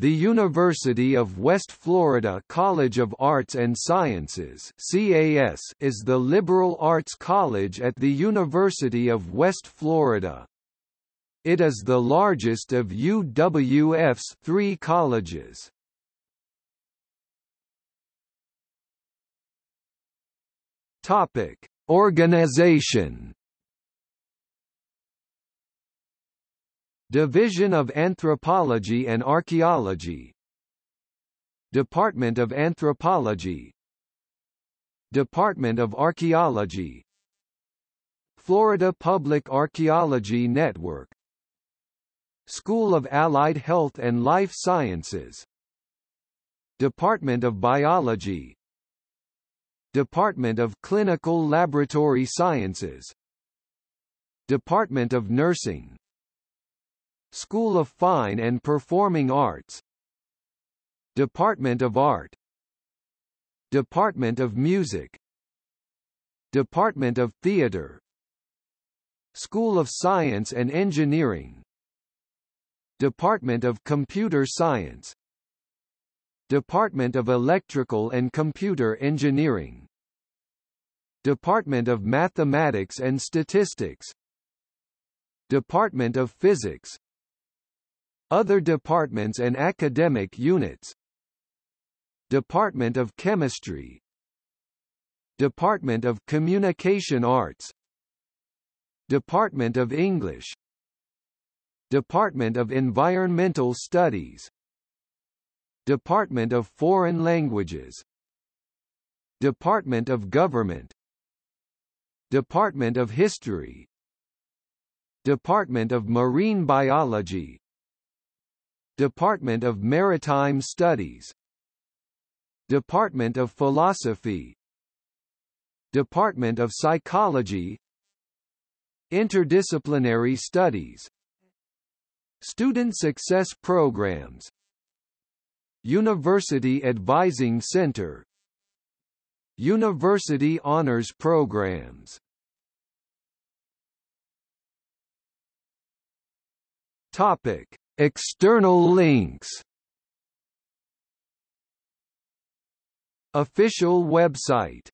The University of West Florida College of Arts and Sciences CAS is the liberal arts college at the University of West Florida. It is the largest of UWF's three colleges. Topic: Organization Division of Anthropology and Archaeology. Department of Anthropology. Department of Archaeology. Florida Public Archaeology Network. School of Allied Health and Life Sciences. Department of Biology. Department of Clinical Laboratory Sciences. Department of Nursing School of Fine and Performing Arts. Department of Art. Department of Music. Department of Theatre School of Science and Engineering. Department of Computer Science. Department of Electrical and Computer Engineering. Department of Mathematics and Statistics. Department of Physics other departments and academic units. Department of Chemistry. Department of Communication Arts. Department of English. Department of Environmental Studies. Department of Foreign Languages. Department of Government. Department of History. Department of Marine Biology Department of Maritime Studies. Department of Philosophy. Department of Psychology. Interdisciplinary Studies. Student Success Programs. University Advising Center. University Honors Programs. Topic External links. Official website